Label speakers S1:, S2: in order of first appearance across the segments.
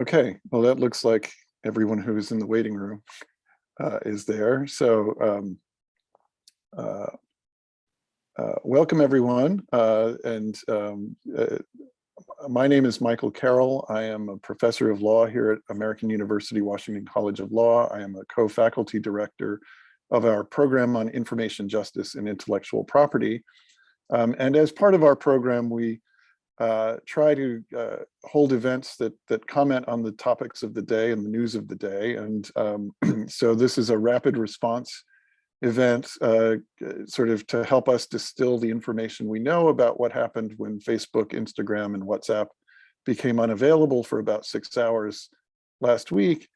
S1: Okay, well, that looks like everyone who's in the waiting room uh, is there. So um, uh, uh, welcome everyone. Uh, and um, uh, my name is Michael Carroll. I am a professor of law here at American University Washington College of Law. I am a co-faculty director of our program on information justice and intellectual property. Um, and as part of our program, we uh, try to uh, hold events that that comment on the topics of the day and the news of the day. And um, so this is a rapid response event uh, sort of to help us distill the information we know about what happened when Facebook, Instagram, and WhatsApp became unavailable for about six hours last week,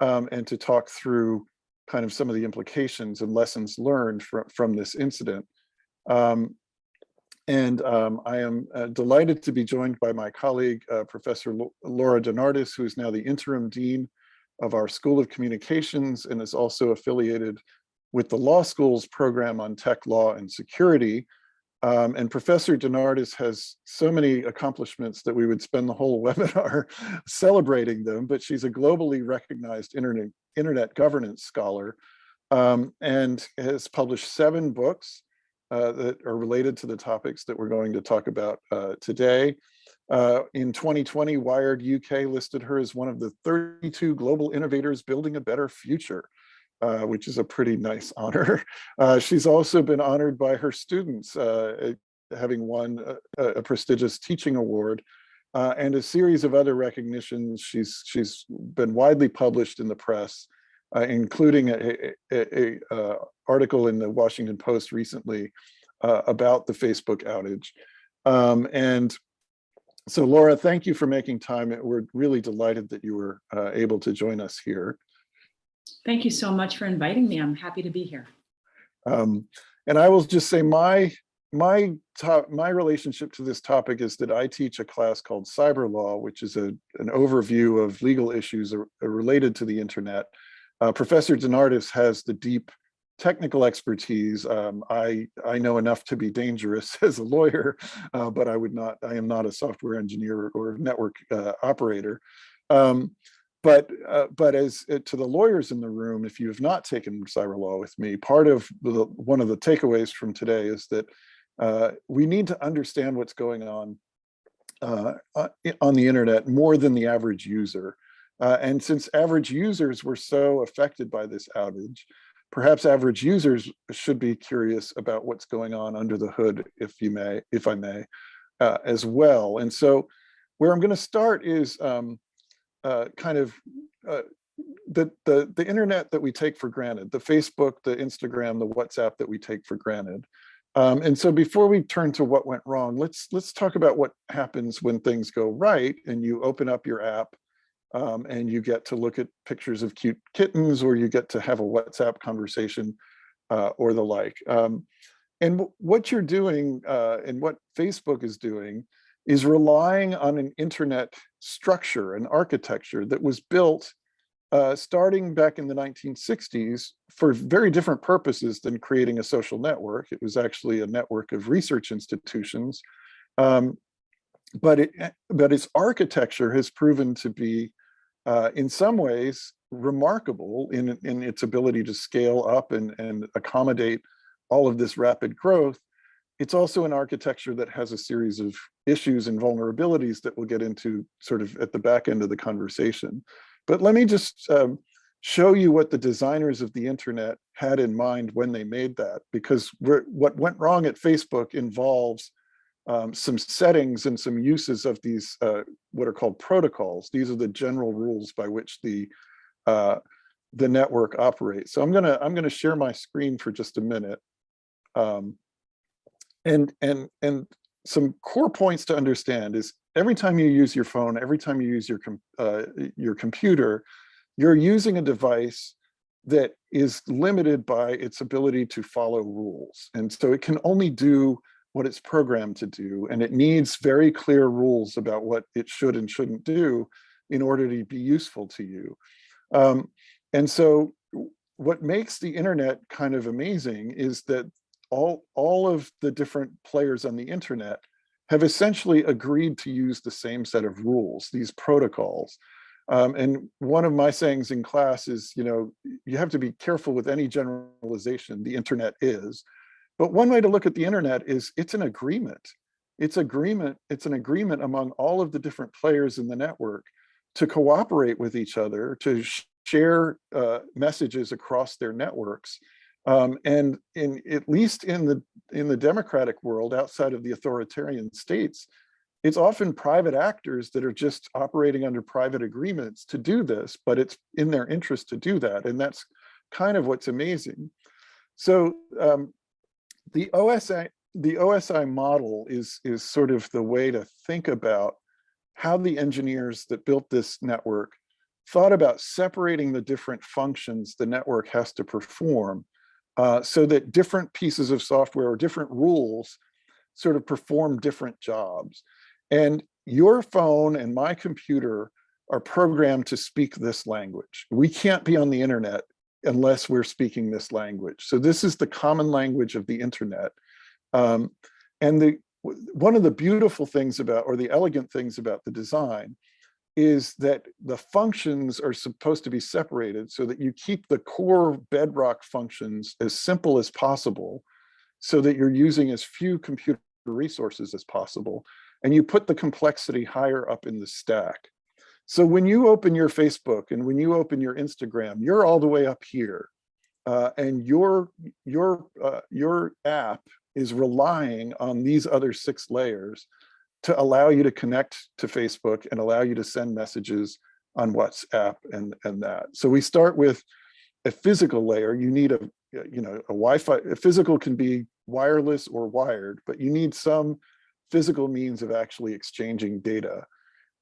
S1: um, and to talk through kind of some of the implications and lessons learned from, from this incident. Um, and um, I am uh, delighted to be joined by my colleague, uh, Professor Laura DeNardis, who is now the interim dean of our School of Communications and is also affiliated with the law school's program on tech law and security. Um, and Professor DeNardis has so many accomplishments that we would spend the whole webinar celebrating them, but she's a globally recognized internet, internet governance scholar um, and has published seven books uh, that are related to the topics that we're going to talk about uh, today. Uh, in 2020, Wired UK listed her as one of the 32 global innovators building a better future, uh, which is a pretty nice honor. Uh, she's also been honored by her students, uh, having won a, a, prestigious teaching award and a series of other recognitions. She's, she's been widely published in the press, including a, a, a article in the Washington Post recently uh, about the Facebook outage. Um, and so Laura, thank you for making time. We're really delighted that you were uh, able to join us here.
S2: Thank you so much for inviting me. I'm happy to be here.
S1: Um, and I will just say my my top my relationship to this topic is that I teach a class called cyber law, which is a an overview of legal issues related to the internet. Uh, Professor DeNardis has the deep technical expertise. Um, I, I know enough to be dangerous as a lawyer, uh, but I would not, I am not a software engineer or network uh, operator. Um, but uh, but as uh, to the lawyers in the room, if you have not taken cyber law with me, part of the, one of the takeaways from today is that uh, we need to understand what's going on uh, on the internet more than the average user. And since average users were so affected by this outage, perhaps average users should be curious about what's going on under the hood, if you may, if I may, uh, as well. And so where I'm going to start is um, uh, kind of uh, the, the, the internet that we take for granted, the Facebook, the Instagram, the WhatsApp that we take for granted. Um, and so before we turn to what went wrong, let's let's talk about what happens when things go right and you open up your app um, and you get to look at pictures of cute kittens or you get to have a WhatsApp conversation uh, or the like. Um, and what you're doing uh, and what Facebook is doing is relying on an internet structure, an architecture that was built uh, starting back in the 1960s for very different purposes than creating a social network. It was actually a network of research institutions. Um, but, it, but its architecture has proven to be uh, in some ways remarkable in, in its ability to scale up and, and accommodate all of this rapid growth. It's also an architecture that has a series of issues and vulnerabilities that we'll get into sort of at the back end of the conversation. But let me just um, show you what the designers of the internet had in mind when they made that, because what went wrong at Facebook involves um, some settings and some uses of these uh, what are called protocols. These are the general rules by which the uh, the network operates. So I'm gonna I'm gonna share my screen for just a minute, um, and and and some core points to understand is every time you use your phone, every time you use your uh, your computer, you're using a device that is limited by its ability to follow rules, and so it can only do what it's programmed to do. And it needs very clear rules about what it should and shouldn't do in order to be useful to you. Um, and so what makes the internet kind of amazing is that all, all of the different players on the internet have essentially agreed to use the same set of rules, these protocols. Um, and one of my sayings in class is, you know, you have to be careful with any generalization the internet is. But one way to look at the internet is it's an agreement. It's agreement. It's an agreement among all of the different players in the network to cooperate with each other, to sh share uh, messages across their networks. Um, and in at least in the in the democratic world, outside of the authoritarian states, it's often private actors that are just operating under private agreements to do this, but it's in their interest to do that. And that's kind of what's amazing. So um, the OSI, the OSI model is, is sort of the way to think about how the engineers that built this network thought about separating the different functions the network has to perform uh, so that different pieces of software or different rules sort of perform different jobs. And your phone and my computer are programmed to speak this language. We can't be on the internet unless we're speaking this language. So this is the common language of the internet. Um, and the one of the beautiful things about, or the elegant things about the design is that the functions are supposed to be separated so that you keep the core bedrock functions as simple as possible so that you're using as few computer resources as possible and you put the complexity higher up in the stack. So when you open your Facebook and when you open your Instagram, you're all the way up here. Uh, and your, your, uh, your app is relying on these other six layers to allow you to connect to Facebook and allow you to send messages on WhatsApp and, and that. So we start with a physical layer. You need a, you know, a Wi-Fi, a physical can be wireless or wired, but you need some physical means of actually exchanging data.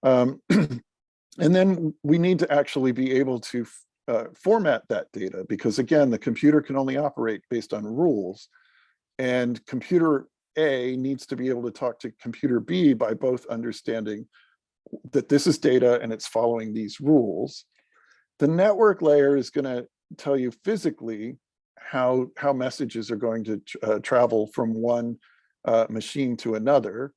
S1: Um, and then we need to actually be able to uh, format that data because again, the computer can only operate based on rules and computer A needs to be able to talk to computer B by both understanding that this is data and it's following these rules. The network layer is going to tell you physically how, how messages are going to uh, travel from one uh, machine to another.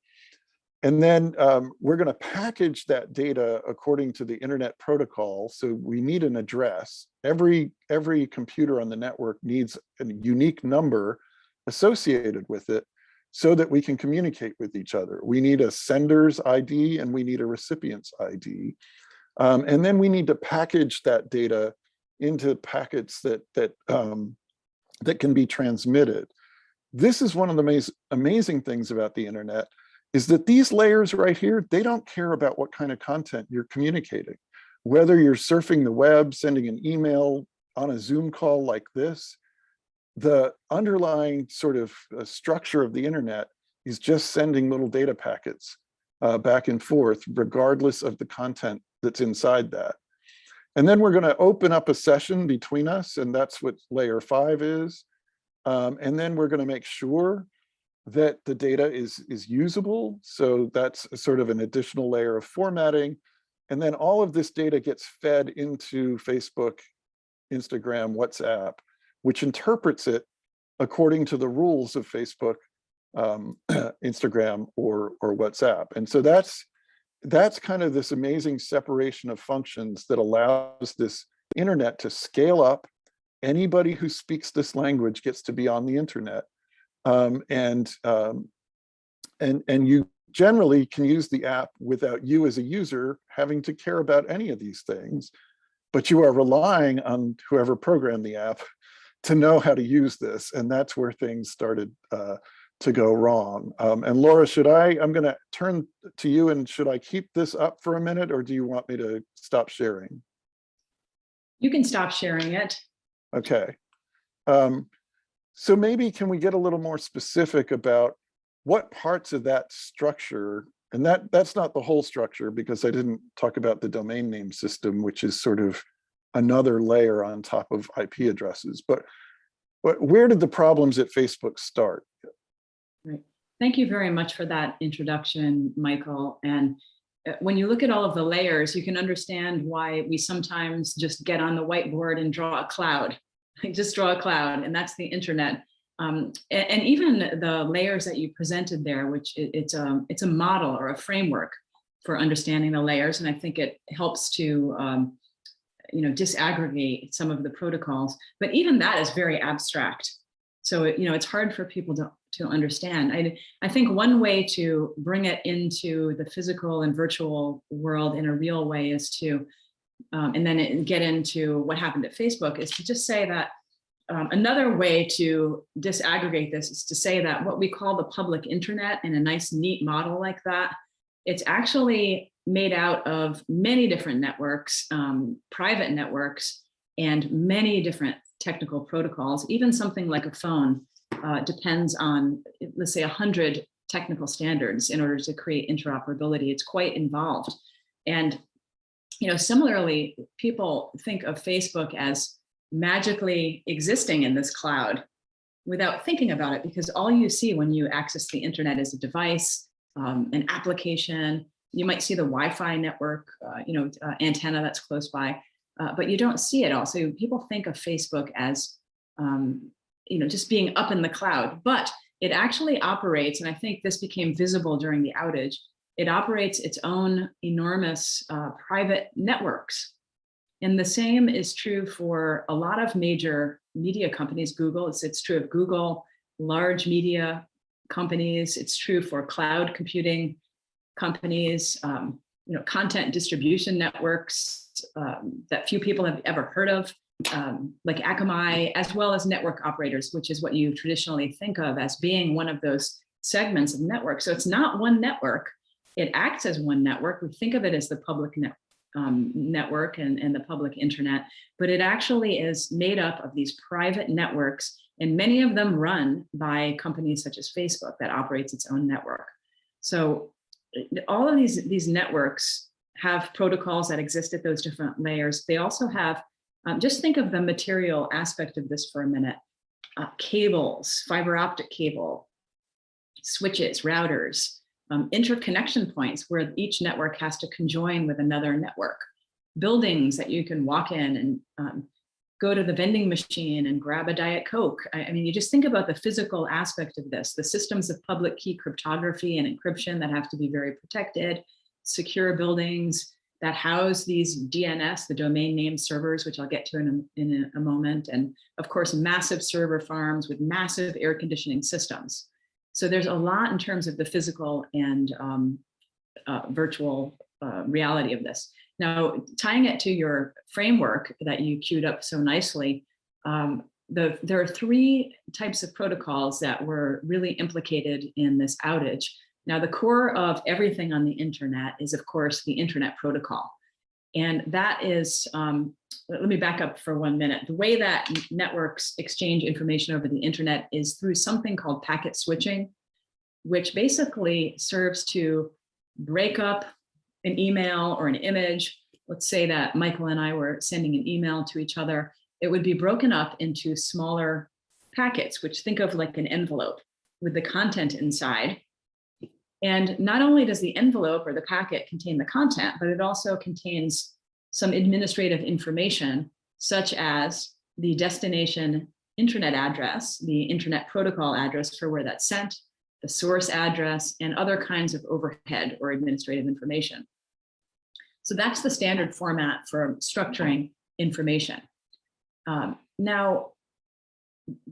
S1: And then um, we're going to package that data according to the internet protocol. So we need an address. Every, every computer on the network needs a unique number associated with it so that we can communicate with each other. We need a sender's ID and we need a recipient's ID. Um, and then we need to package that data into packets that, that, um, that can be transmitted this is one of the amaz amazing things about the internet is that these layers right here, they don't care about what kind of content you're communicating. Whether you're surfing the web, sending an email on a Zoom call like this, the underlying sort of uh, structure of the internet is just sending little data packets uh, back and forth, regardless of the content that's inside that. And then we're going to open up a session between us, and that's what layer five is. Um, and then we're going to make sure that the data is, is usable. So that's sort of an additional layer of formatting. And then all of this data gets fed into Facebook, Instagram, WhatsApp, which interprets it according to the rules of Facebook, um, Instagram, or, or WhatsApp. And so that's, that's kind of this amazing separation of functions that allows this internet to scale up anybody who speaks this language gets to be on the internet. Um, and, um, and, and you generally can use the app without you as a user having to care about any of these things, but you are relying on whoever programmed the app to know how to use this. And that's where things started uh, to go wrong. Um, and Laura, should I, I'm gonna turn to you and should I keep this up for a minute or do you want me to stop sharing?
S2: You can stop sharing it.
S1: Okay. Um, so maybe can we get a little more specific about what parts of that structure, and that that's not the whole structure because I didn't talk about the domain name system, which is sort of another layer on top of IP addresses, but, but where did the problems at Facebook start?
S2: Right. Thank you very much for that introduction, Michael. And uh, when you look at all of the layers, you can understand why we sometimes just get on the whiteboard and draw a cloud. just draw a cloud, and that's the internet. Um, and, and, even the layers that you presented there, which it, it's a it's a model or a framework for understanding the layers. And I think it helps to, um, you know, disaggregate some of the protocols, but even that is very abstract. So, it- you know, it's hard for people to, to understand. I, I think one way to bring it into the physical and virtual world in a real way is to, um, and then it- get into what happened at Facebook is to just say that um, another way to disaggregate this is to say that what we call the public internet in a nice neat model like that, it's actually made out of many different networks, um, private networks, and many different technical protocols. Even something like a phone uh, depends on, let's say, 100 technical standards in order to create interoperability. It's quite involved. And you know, similarly, people think of Facebook as magically existing in this cloud without thinking about it, because all you see when you access the internet is a device, um, an application, you might see the Wi-Fi network, uh, you know, uh, antenna that's close by, uh, but you don't see it all. So people think of Facebook as, um, you know, just being up in the cloud, but it actually operates, and I think this became visible during the outage, it operates its own enormous uh, private networks. And the same is true for a lot of major media companies, Google, it's, it's true of Google, large media companies, it's true for cloud computing companies, um, you know, content distribution networks um, that few people have ever heard of, um, like Akamai, as well as network operators, which is what you traditionally think of as being one of those segments of network. So it's not one network, it acts as one network. We think of it as the public net, um, network and, and the public internet, but it actually is made up of these private networks and many of them run by companies such as Facebook that operates its own network. So all of these, these networks have protocols that exist at those different layers. They also have, um, just think of the material aspect of this for a minute. Uh, cables, fiber optic cable, switches, routers, um, interconnection points where each network has to conjoin with another network, buildings that you can walk in and um, go to the vending machine and grab a Diet Coke. I, I, mean, you just think about the physical aspect of this, the systems of public key cryptography and encryption that have to be very protected, secure buildings that house these DNS, the domain name servers, which I'll get to in a, in a moment. And of course, massive server farms with massive air conditioning systems. So there's a lot in terms of the physical and um, uh, virtual uh, reality of this. Now, tying it to your framework that you queued up so nicely, um, the, there are three types of protocols that were really implicated in this outage. Now, the core of everything on the internet is, of course, the internet protocol. And that is, um, let me back up for one minute. The way that networks exchange information over the internet is through something called packet switching, which basically serves to break up an email or an image. Let's say that Michael and I were sending an email to each other. It would be broken up into smaller packets, which think of like an envelope with the content inside. And not only does the envelope or the packet contain the content, but it also contains some administrative information, such as the destination internet address, the internet protocol address for where that's sent, the source address, and other kinds of overhead or administrative information. So that's the standard format for structuring information. Um, now,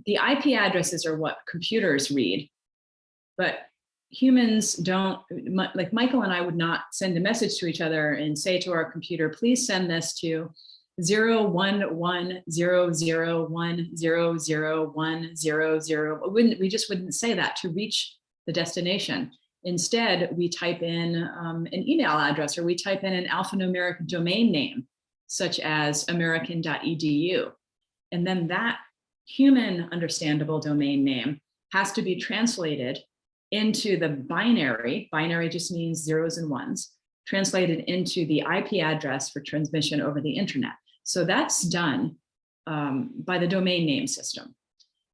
S2: the IP addresses are what computers read, but humans don't, like Michael and I would not send a message to each other and say to our computer, please send this to zero one one zero zero one zero zero one zero zero. Wouldn't we just wouldn't say that to reach the destination. Instead, we type in um, an email address or we type in an alphanumeric domain name, such as american.edu. And then that human understandable domain name has to be translated into the binary, binary just means zeros and ones, translated into the IP address for transmission over the internet. So that's done um, by the domain name system.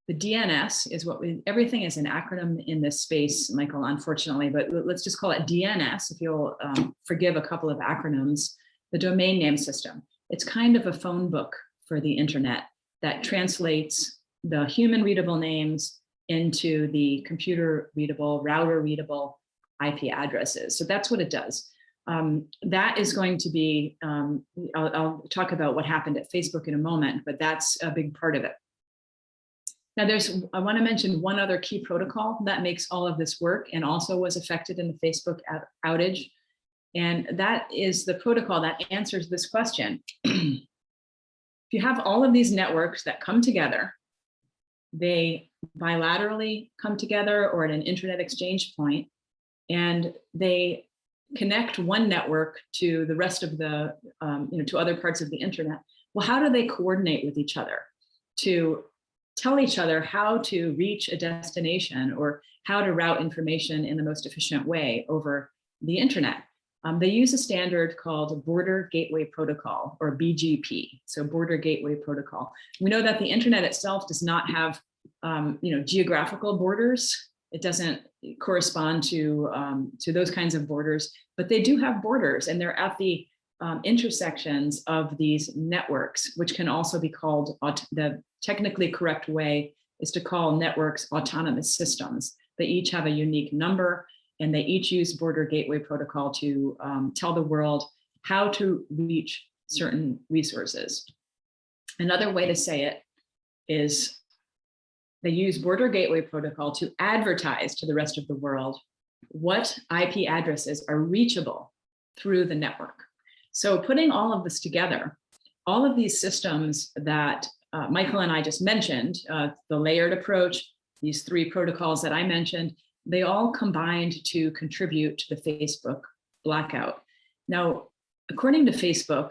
S2: The DNS is what we, everything is an acronym in this space, Michael, unfortunately, but let's just call it DNS, if you'll um, forgive a couple of acronyms, the domain name system. It's kind of a phone book for the internet that translates the human readable names into the computer readable, router readable IP addresses. So that's what it does. Um, that is going to be, um, I'll, I'll talk about what happened at Facebook in a moment, but that's a big part of it. Now there's, I want to mention one other key protocol that makes all of this work and also was affected in the Facebook outage. And that is the protocol that answers this question. if you have all of these networks that come together, they bilaterally come together or at an internet exchange point, and they connect one network to the rest of the, um, you know, to other parts of the internet. Well, how do they coordinate with each other to tell each other how to reach a destination or how to route information in the most efficient way over the internet? Um, they use a standard called Border Gateway Protocol or BGP, so Border Gateway Protocol. We know that the internet itself does not have, um, you know, geographical borders. It doesn't correspond to um, to those kinds of borders, but they do have borders, and they're at the um, intersections of these networks, which can also be called the technically correct way is to call networks autonomous systems. They each have a unique number and they each use border gateway protocol to um, tell the world how to reach certain resources. Another way to say it is they use border gateway protocol to advertise to the rest of the world what IP addresses are reachable through the network. So putting all of this together, all of these systems that uh, Michael and I just mentioned, uh, the layered approach, these three protocols that I mentioned, they all combined to contribute to the Facebook blackout. Now, according to Facebook,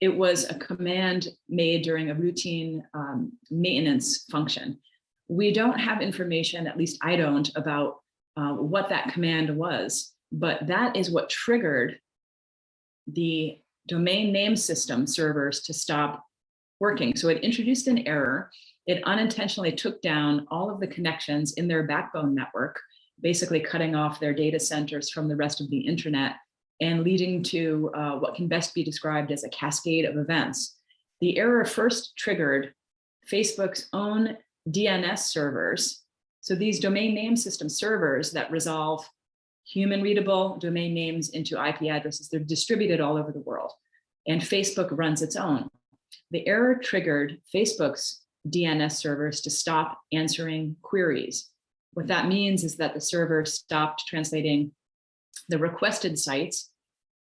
S2: it was a command made during a routine um, maintenance function. We don't have information, at least I don't, about uh, what that command was, but that is what triggered the domain name system servers to stop working. So it introduced an error. It unintentionally took down all of the connections in their backbone network, basically cutting off their data centers from the rest of the internet and leading to uh, what can best be described as a cascade of events. The error first triggered Facebook's own DNS servers. So these domain name system servers that resolve human readable domain names into IP addresses, they're distributed all over the world. And Facebook runs its own. The error triggered Facebook's DNS servers to stop answering queries. What that means is that the server stopped translating the requested sites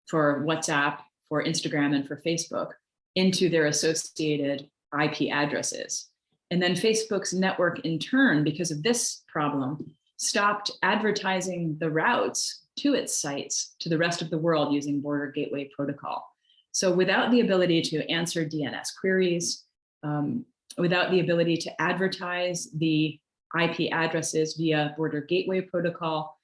S2: for WhatsApp, for Instagram, and for Facebook into their associated IP addresses. And then Facebook's network in turn, because of this problem, stopped advertising the routes to its sites to the rest of the world using Border Gateway Protocol. So without the ability to answer DNS queries, um, without the ability to advertise the IP addresses via Border Gateway Protocol,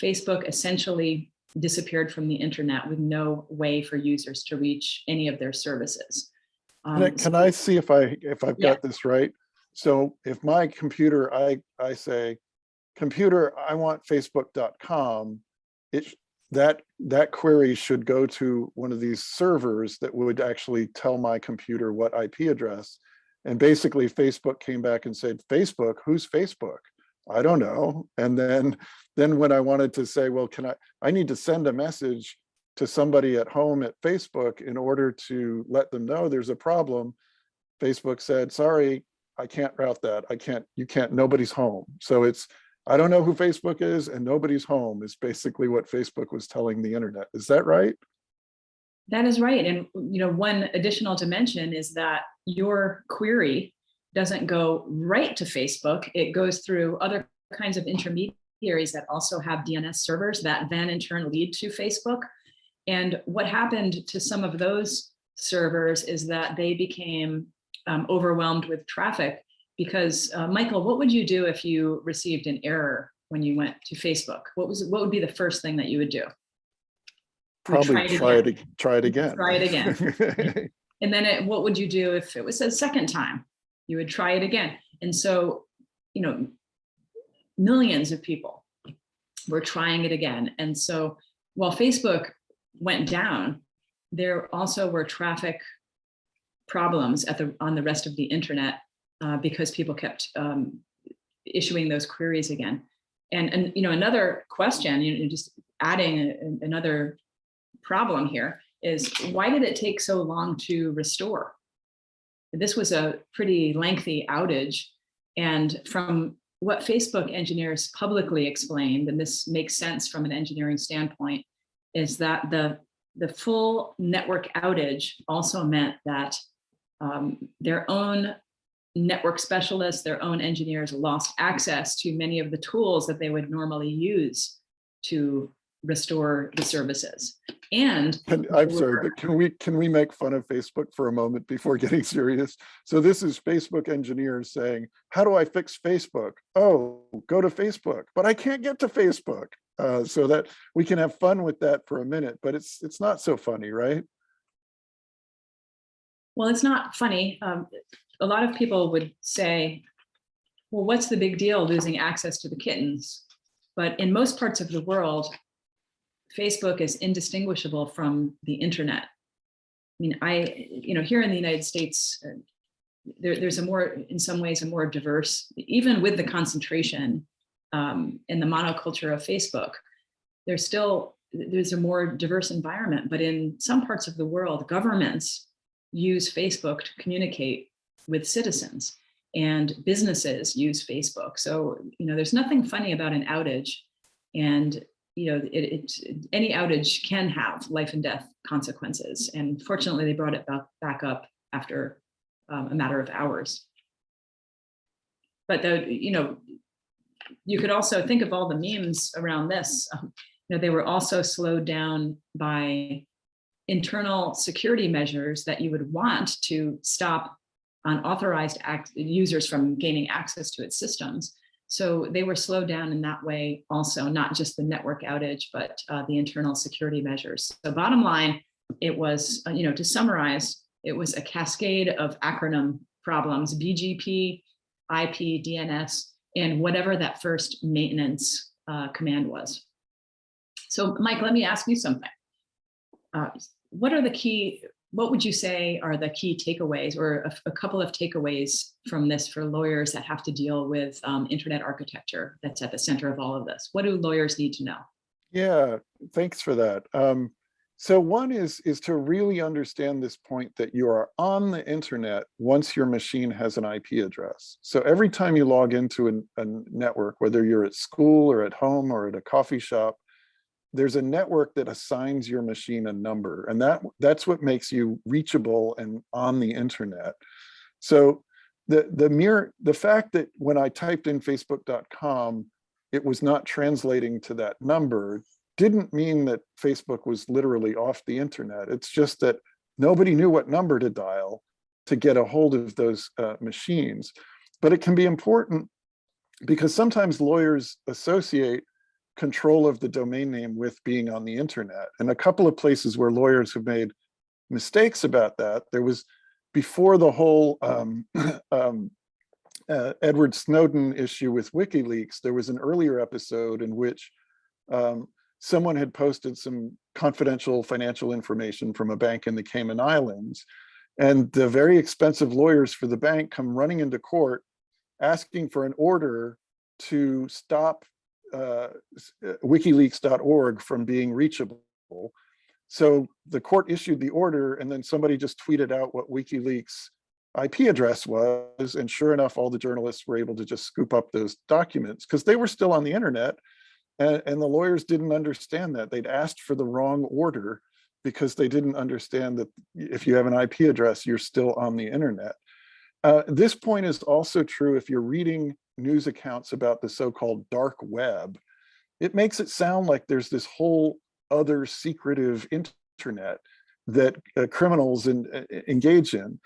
S2: Facebook essentially disappeared from the internet with no way for users to reach any of their services.
S1: Can I-
S2: Um,
S1: Can I see if I, if I've
S2: Yeah.
S1: got this right? So if my computer, I, I say, computer, I want facebook.com, it, that, that query should go to one of these servers that would actually tell my computer what IP address. And basically Facebook came back and said, Facebook, who's Facebook? I don't know. And then, then when I wanted to say, well, can I, I need to send a message to somebody at home at Facebook in order to let them know there's a problem. Facebook said, sorry, I can't route that. I can't, you can't, nobody's home. So it's, I don't know who Facebook is and nobody's home is basically what Facebook was telling the internet. Is that right?
S2: That is right. And, you know, one additional dimension is that your query doesn't go right to Facebook. It goes through other kinds of intermediaries that also have DNS servers that then in turn lead to Facebook. And what happened to some of those servers is that they became um, overwhelmed with traffic because, uh, Michael, what would you do if you received an error when you went to Facebook? What was, what would be the first thing that you would do?
S1: Probably try it,
S2: again.
S1: ag- try it again.
S2: Try it again. And then it, what would you do if it was a second time? You would try it again. And so, you know, millions of people were trying it again. And so while Facebook went down, there also were traffic problems at the on the rest of the internet uh, because people kept um, issuing those queries again. And, and you know, another question, you know, just adding a- another problem here is why did it take so long to restore? This was a pretty lengthy outage. And from what Facebook engineers publicly explained, and this makes sense from an engineering standpoint, is that the, the full network outage also meant that um, their own network specialists, their own engineers lost access to many of the tools that they would normally use to restore the services. And
S1: And I'm sorry, but can we, can we make fun of Facebook for a moment before getting serious? So this is Facebook engineers saying, how do I fix Facebook? Oh, go to Facebook, but I can't get to Facebook. Uh, so that we can have fun with that for a minute, but it's, it's not so funny, right?
S2: Well, it's not funny. Um, a lot of people would say, well, what's the big deal losing access to the kittens? But in most parts of the world, Facebook is indistinguishable from the internet. I mean, I, you know, here in the United States, uh, there, there's a more, in some ways, a more diverse, even with the concentration um, in the monoculture of Facebook, there's still, there's a more diverse environment. But in some parts of the world, governments use Facebook to communicate with citizens and businesses use Facebook. So, you know, there's nothing funny about an outage and, you know, it, it any outage can have life and death consequences. And fortunately, they brought it back, back up after um, a matter of hours. But the, you know, you could also think of all the memes around this. Um, you know, they were also slowed down by internal security measures that you would want to stop unauthorized users from gaining access to its systems. So they were slowed down in that way also, not just the network outage, but uh, the internal security measures. So bottom line, it was, uh, you know, to summarize, it was a cascade of acronym problems, BGP, IP, DNS, and whatever that first maintenance uh, command was. So Mike, let me ask you something. Uh, what are the key, what would you say are the key takeaways or a, a couple of takeaways from this for lawyers that have to deal with um, internet architecture that's at the center of all of this? What do lawyers need to know?
S1: Yeah, thanks for that. Um, so one is, is to really understand this point that you are on the internet once your machine has an IP address. So every time you log into an, a network, whether you're at school or at home or at a coffee shop, there's a network that assigns your machine a number and that that's what makes you reachable and on the internet. So the, the mere, the fact that when I typed in facebook.com, it was not translating to that number didn't mean that Facebook was literally off the internet. It's just that nobody knew what number to dial to get a hold of those uh, machines. But it can be important because sometimes lawyers associate control of the domain name with being on the internet. And a couple of places where lawyers have made mistakes about that, there was before the whole um, um, uh, Edward Snowden issue with WikiLeaks, there was an earlier episode in which um, someone had posted some confidential financial information from a bank in the Cayman Islands. And the very expensive lawyers for the bank come running into court asking for an order to stop uh, wikileaks.org from being reachable. So the court issued the order and then somebody just tweeted out what WikiLeaks IP address was. And sure enough, all the journalists were able to just scoop up those documents because they were still on the internet and, and the lawyers didn't understand that. They'd asked for the wrong order because they didn't understand that if you have an IP address, you're still on the internet. Uh, this point is also true if you're reading news accounts about the so-called dark web. It makes it sound like there's this whole other secretive internet that uh, criminals in, uh, engage in.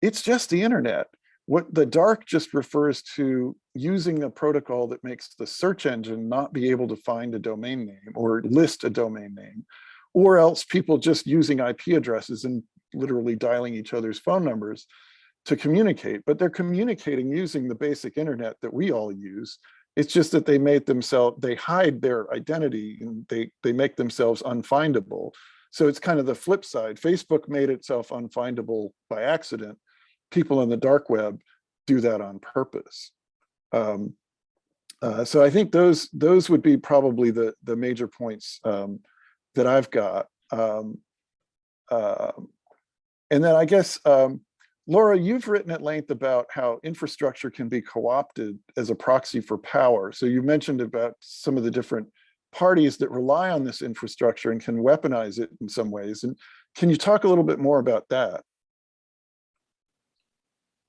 S1: It's just the internet. What the dark just refers to using a protocol that makes the search engine not be able to find a domain name or list a domain name, or else people just using IP addresses and literally dialing each other's phone numbers to communicate, but they're communicating using the basic internet that we all use. It's just that they made themselves, they hide their identity and they, they make themselves unfindable. So it's kind of the flip side. Facebook made itself unfindable by accident people on the dark web do that on purpose. Um, uh, so I think those those would be probably the the major points um, that I've got. Um, um, and then I guess, um, Laura, you've written at length about how infrastructure can be co-opted as a proxy for power. So you mentioned about some of the different parties that rely on this infrastructure and can weaponize it in some ways. And can you talk a little bit more about that?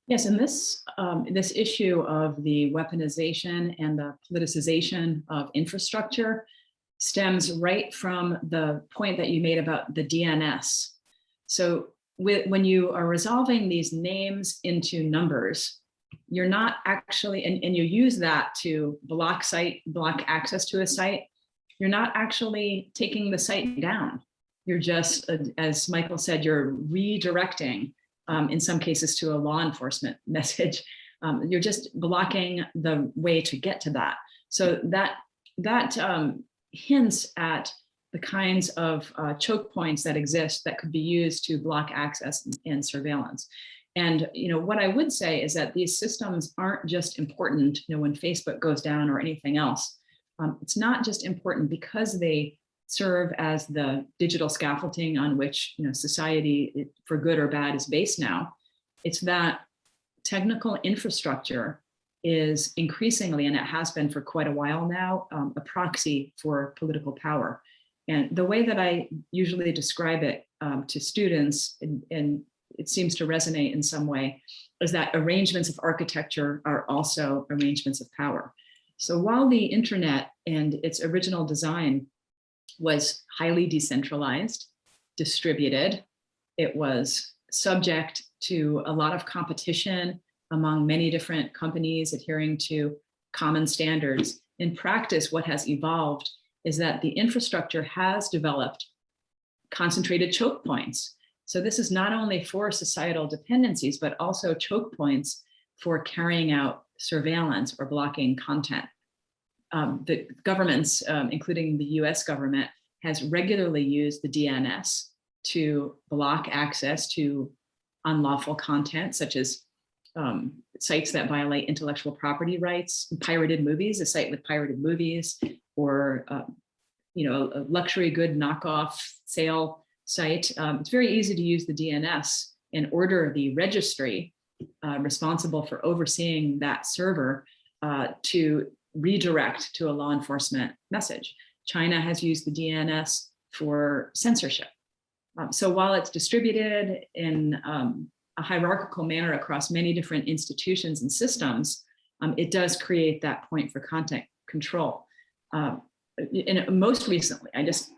S2: Yes, and this, um, this issue of the weaponization and the politicization of infrastructure stems right from the point that you made about the DNS. So with, when you are resolving these names into numbers, you're not actually, and, and you use that to block site, block access to a site, you're not actually taking the site down. You're just, as Michael said, you're redirecting um, in some cases to a law enforcement message. Um, you're just blocking the way to get to that. So that that um, hints at the kinds of uh, choke points that exist that could be used to block access and surveillance. And you know what I would say is that these systems aren't just important. You know when Facebook goes down or anything else. Um, it's not just important because they serve as the digital scaffolding on which you know society for good or bad is based now it's that technical infrastructure is increasingly and it has been for quite a while now um, a proxy for political power and the way that i usually describe it um, to students and, and it seems to resonate in some way is that arrangements of architecture are also arrangements of power so while the internet and its original design was highly decentralized, distributed. It was subject to a lot of competition among many different companies adhering to common standards. In practice, what has evolved is that the infrastructure has developed concentrated choke points. So this is not only for societal dependencies, but also choke points for carrying out surveillance or blocking content um, the governments, um, including the US government, has regularly used the DNS to block access to unlawful content, such as um, sites that violate intellectual property rights, pirated movies, a site with pirated movies, or uh, you know, a luxury good knockoff sale site. Um, it's very easy to use the DNS and order the registry uh, responsible for overseeing that server uh, to redirect to a law enforcement message. China has used the DNS for censorship. Um, so while it's distributed in um, a hierarchical manner across many different institutions and systems, um, it does create that point for content control. Um, and most recently, I just,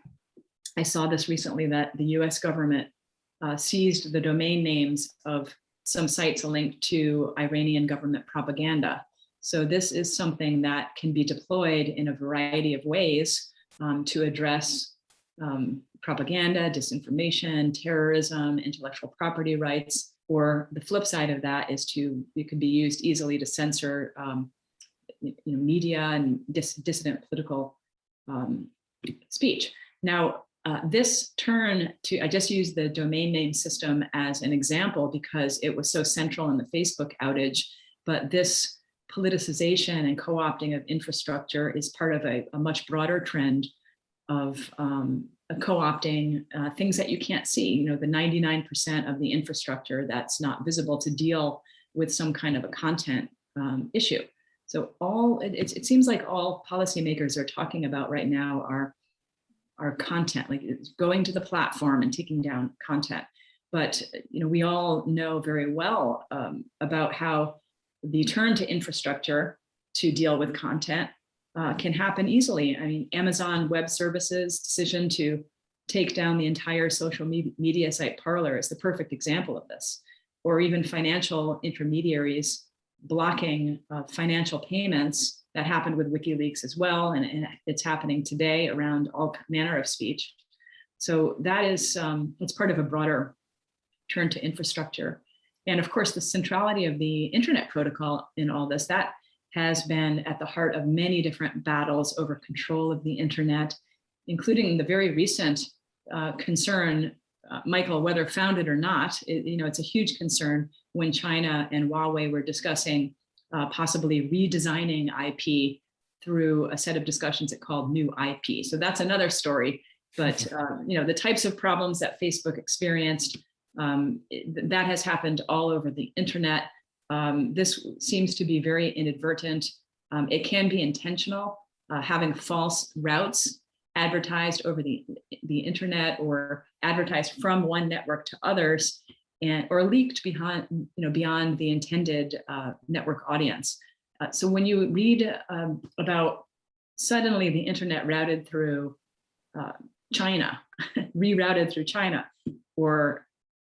S2: I saw this recently that the US government uh, seized the domain names of some sites linked to Iranian government propaganda. So this is something that can be deployed in a variety of ways um, to address um, propaganda, disinformation, terrorism, intellectual property rights, or the flip side of that is to, it could be used easily to censor um, you know, media and dis dissident political um, speech. Now, uh, this turn to, I just used the domain name system as an example because it was so central in the Facebook outage, but this politicization and co-opting of infrastructure is part of a, a much broader trend of um, co-opting uh, things that you can't see, you know, the 99% of the infrastructure that's not visible to deal with some kind of a content um, issue. So all, it, it seems like all policymakers are talking about right now are, are content, like going to the platform and taking down content. But, you know, we all know very well um, about how the turn to infrastructure to deal with content uh, can happen easily. I mean, Amazon Web Services decision to take down the entire social me media site Parler is the perfect example of this. Or even financial intermediaries blocking uh, financial payments that happened with WikiLeaks as well. And, and, it's happening today around all manner of speech. So that is, um, it's part of a broader turn to infrastructure. And of course, the centrality of the internet protocol in all this, that has been at the heart of many different battles over control of the internet, including the very recent uh, concern, uh, Michael, whether founded or not, it, you know, it's a huge concern when China and Huawei were discussing uh, possibly redesigning IP through a set of discussions it called new IP. So that's another story But, uh, you know, the types of problems that Facebook experienced, um, that has happened all over the internet. Um, this seems to be very inadvertent. Um, it can be intentional, uh, having false routes advertised over the, the internet or advertised from one network to others and or leaked behind, you know, beyond the intended uh, network audience. Uh, so when you read um, about suddenly the internet routed through uh, China, rerouted through China, or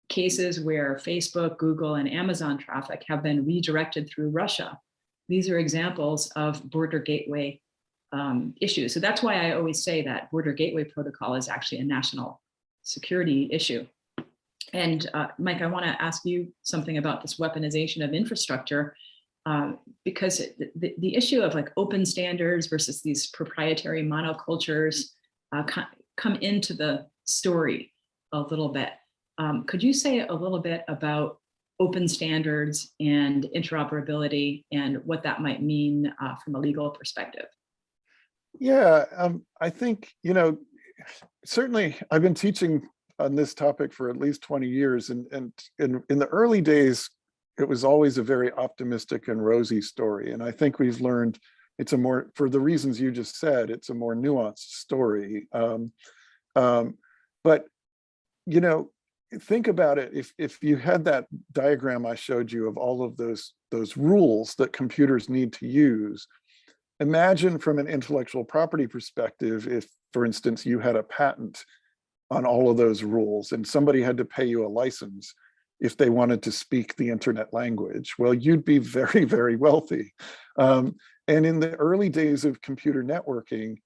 S2: cases where Facebook, Google, and Amazon traffic have been redirected through Russia. These are examples of border gateway um, issues. So that's why I always say that border gateway protocol is actually a national security issue. And uh, Mike, I want to ask you something about this weaponization of infrastructure, um, because the, the issue of like open standards versus these proprietary monocultures uh, come into the story a little bit. Um, could you say a little bit about open standards and interoperability and what that might mean uh, from a legal perspective?
S1: Yeah, um, I think, you know, certainly I've been teaching on this topic for at least 20 years and, and in, in the early days, it was always a very optimistic and rosy story. And I think we've learned it's a more, for the reasons you just said, it's a more nuanced story. Um, um, but, you know, think about it. If, if you had that diagram I showed you of all of those, those rules that computers need to use, imagine from an intellectual property perspective, if, for instance, you had a patent on all of those rules and somebody had to pay you a license if they wanted to speak the internet language, well, you'd be very, very wealthy. Um, and in the early days of computer networking,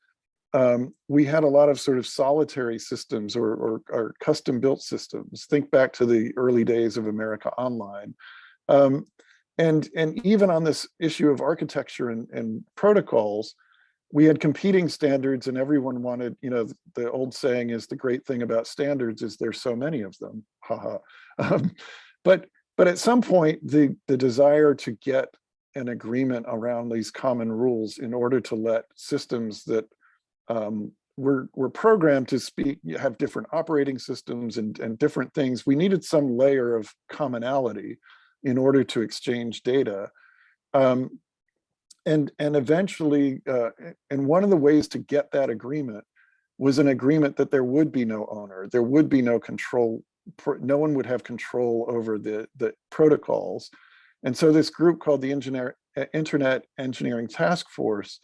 S1: um, we had a lot of sort of solitary systems or, or, or custom built systems. Think back to the early days of America Online. Um, and, and even on this issue of architecture and, and protocols, we had competing standards and everyone wanted, you know, the old saying is the great thing about standards is there's so many of them, haha. Um, but, but at some point, the, the desire to get an agreement around these common rules in order to let systems that um, were, were programmed to speak, have different operating systems and, and different things, we needed some layer of commonality in order to exchange data. Um, and, and eventually, uh, and one of the ways to get that agreement was an agreement that there would be no owner, there would be no control, no one would have control over the, the protocols. And so this group called the Engineer, Internet Engineering Task Force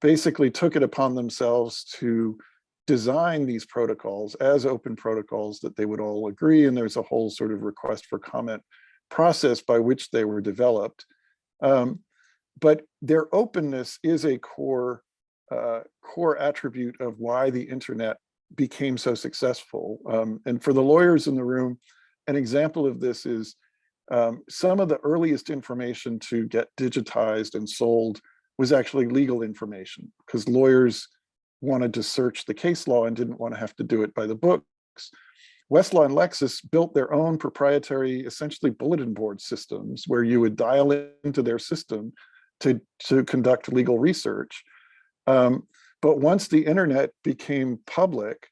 S1: basically took it upon themselves to design these protocols as open protocols that they would all agree. And there's a whole sort of request for comment process by which they were developed. Um, but their openness is a core uh, core attribute of why the internet became so successful. Um, and for the lawyers in the room, an example of this is um, some of the earliest information to get digitized and sold was actually legal information because lawyers wanted to search the case law and didn't want to have to do it by the books. Westlaw and Lexis built their own proprietary, essentially bulletin board systems where you would dial into their system to, to conduct legal research. Um, but once the internet became public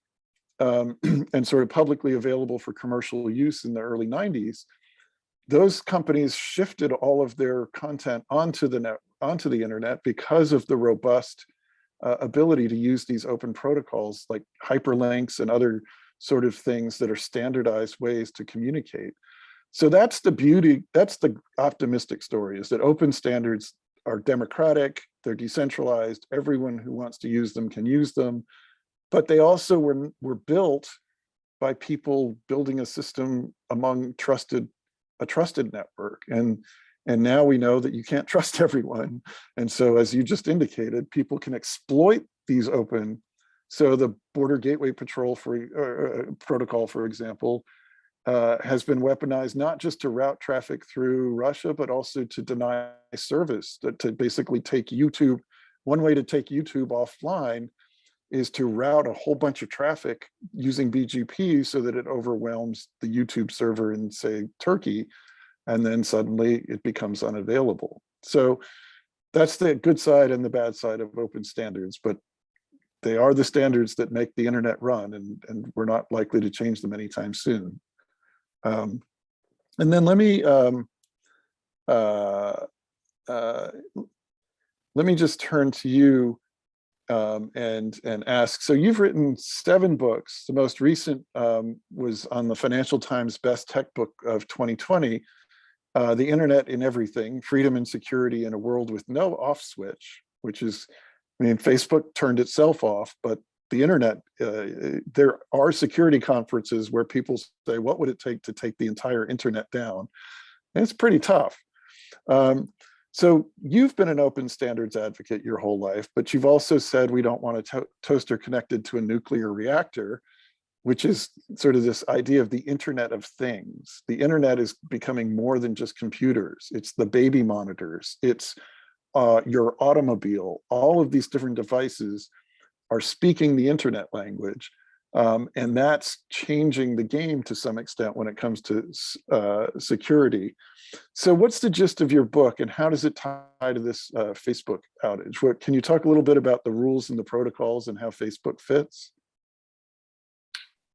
S1: um, and sort of publicly available for commercial use in the early 90s, those companies shifted all of their content onto the net, onto the internet because of the robust uh, ability to use these open protocols like hyperlinks and other sort of things that are standardized ways to communicate. So that's the beauty, that's the optimistic story is that open standards are democratic, they're decentralized, everyone who wants to use them can use them, but they also were, were built by people building a system among trusted, a trusted network. And, and now we know that you can't trust everyone. And so as you just indicated, people can exploit these open. So the Border Gateway Patrol for uh, protocol, for example, uh, has been weaponized not just to route traffic through Russia, but also to deny service, to, to basically take YouTube. One way to take YouTube offline is to route a whole bunch of traffic using BGP so that it overwhelms the YouTube server in, say, Turkey, and then suddenly it becomes unavailable. So that's the good side and the bad side of open standards. But they are the standards that make the internet run and, and we're not likely to change them anytime soon. Um, and then let me, um, uh, uh, let me just turn to you um, and, and ask, so you've written seven books. The most recent um, was on the Financial Times Best Tech Book of 2020, uh, The Internet in Everything, Freedom and Security in a World with No Off Switch, which is, I mean, Facebook turned itself off, but the internet, uh, there are security conferences where people say, what would it take to take the entire internet down? And it's pretty tough. Um, so you've been an open standards advocate your whole life, but you've also said we don't want a to toaster connected to a nuclear reactor, which is sort of this idea of the internet of things. The internet is becoming more than just computers. It's the baby monitors. It's uh, your automobile. All of these different devices are speaking the internet language. Um, and that's changing the game to some extent when it comes to uh, security. So what's the gist of your book and how does it tie to this uh, Facebook outage? What, can you talk a little bit about the rules and the protocols and how Facebook fits?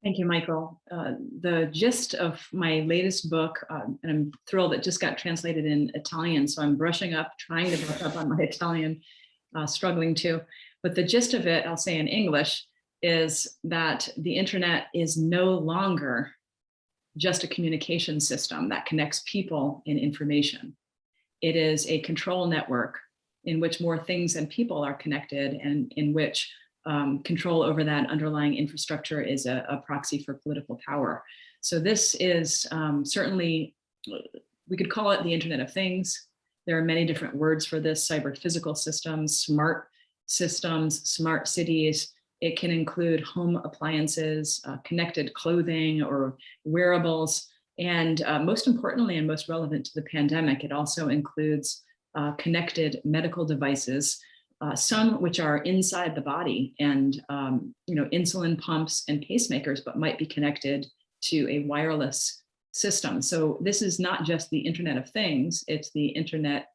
S2: Thank you, Michael. Uh, the gist of my latest book, um, and I'm thrilled it just got translated in Italian, so I'm brushing up, trying to brush up on my Italian, uh, struggling to. But the gist of it, I'll say in English, is that the internet is no longer just a communication system that connects people and information. It is a control network in which more things and people are connected and in which um, control over that underlying infrastructure is a, a, proxy for political power. So this is um, certainly, we could call it the Internet of Things. There are many different words for this, cyber physical systems, smart systems, smart cities, it can include home appliances, uh, connected clothing or wearables. And uh, most importantly, and most relevant to the pandemic, it also includes uh, connected medical devices, uh, some which are inside the body and, um, you know, insulin pumps and pacemakers, but might be connected to a wireless system. So this is not just the Internet of Things, it's the Internet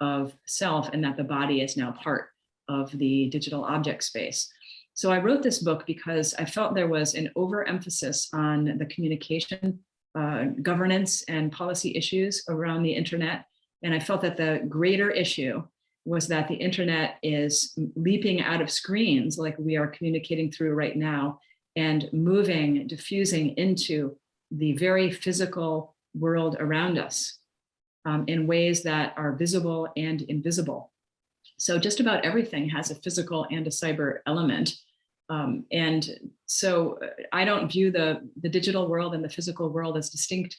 S2: of self and that the body is now part of the digital object space. So I wrote this book because I felt there was an overemphasis on the communication, uh, governance and policy issues around the internet. And I felt that the greater issue was that the internet is leaping out of screens like we are communicating through right now and moving, diffusing into the very physical world around us um, in ways that are visible and invisible. So just about everything has a physical and a cyber element. Um, and so uh, I don't view the, the digital world and the physical world as distinct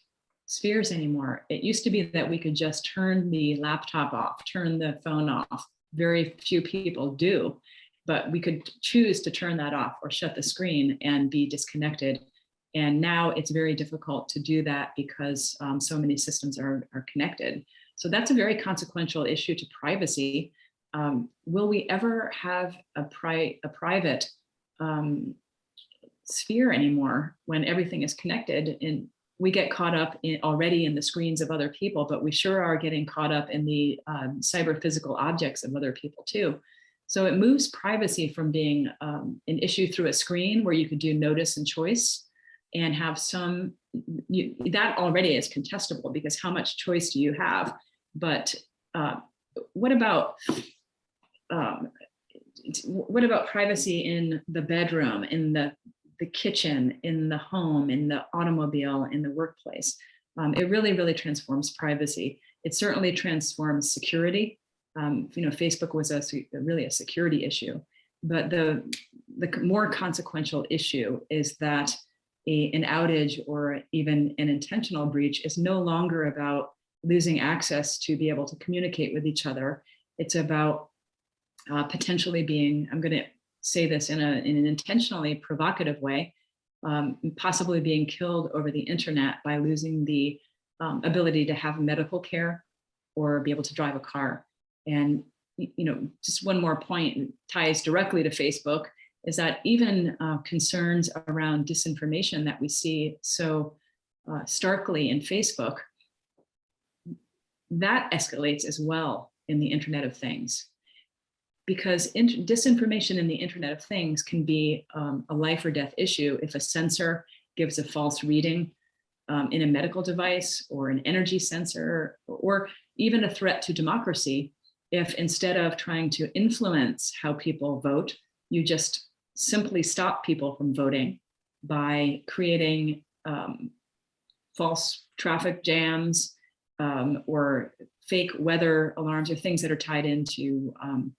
S2: spheres anymore. It used to be that we could just turn the laptop off, turn the phone off. Very few people do, but we could choose to turn that off or shut the screen and be disconnected. And now it's very difficult to do that because um, so many systems are, are connected. So that's a very consequential issue to privacy. Um, will we ever have a, pri a private um, sphere anymore when everything is connected and we get caught up in already in the screens of other people, but we sure are getting caught up in the um, cyber physical objects of other people too. So it moves privacy from being um, an issue through a screen where you could do notice and choice and have some, you, that already is contestable because how much choice do you have? But uh, what about um, what about privacy in the bedroom, in the, the kitchen, in the home, in the automobile, in the workplace? Um, it really, really transforms privacy. It certainly transforms security. Um, you know, Facebook was a, really a security issue, but the, the more consequential issue is that a, an outage or even an intentional breach is no longer about losing access to be able to communicate with each other. It's about uh, potentially being, I'm going to say this in, a, in an intentionally provocative way, um, possibly being killed over the internet by losing the um, ability to have medical care or be able to drive a car. And, you know, just one more point ties directly to Facebook is that even uh, concerns around disinformation that we see so uh, starkly in Facebook, that escalates as well in the Internet of Things because int- disinformation in the Internet of Things can be um, a life or death issue if a sensor gives a false reading um, in a medical device or an energy sensor, or even a threat to democracy. If instead of trying to influence how people vote, you just simply stop people from voting by creating um, false traffic jams um, or fake weather alarms or things that are tied into, um,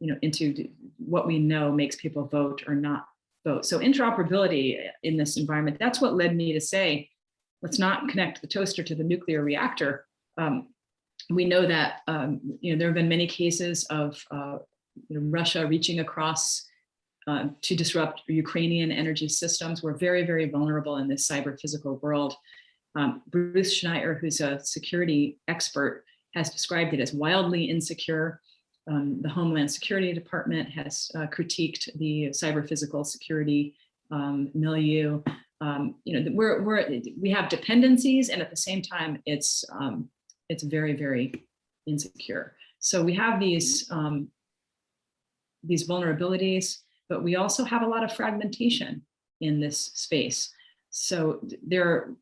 S2: you know, into what we know makes people vote or not vote. So interoperability in this environment, that's what led me to say, let's not connect the toaster to the nuclear reactor. Um, we know that um, you know there have been many cases of uh, you know, Russia reaching across uh, to disrupt Ukrainian energy systems. We're very, very vulnerable in this cyber physical world. Um, Bruce Schneier, who's a security expert, has described it as wildly insecure. Um, the Homeland Security Department has uh, critiqued the cyber physical security um, milieu. Um, you know, we're, we're, we have dependencies and at the same time, it's, um, it's very, very insecure. So we have these, um, these vulnerabilities, but we also have a lot of fragmentation in this space. So there,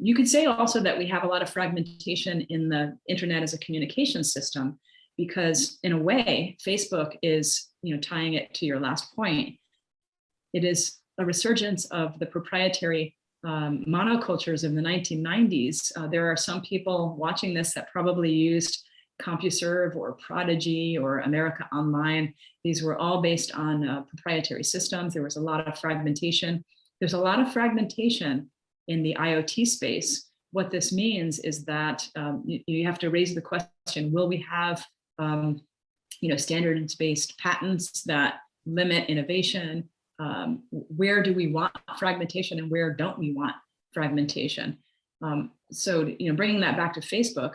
S2: you could say also that we have a lot of fragmentation in the internet as a communication system, because in a way, Facebook is, you know, tying it to your last point. It is a resurgence of the proprietary um, monocultures of the 1990s. Uh, there are some people watching this that probably used CompuServe or Prodigy or America Online. These were all based on uh, proprietary systems. There was a lot of fragmentation. There's a lot of fragmentation in the IoT space. What this means is that um, you, you, have to raise the question, will we have um, you know, standards-based patents that limit innovation? Um, where do we want fragmentation and where don't we want fragmentation? Um, so, you know, bringing that back to Facebook,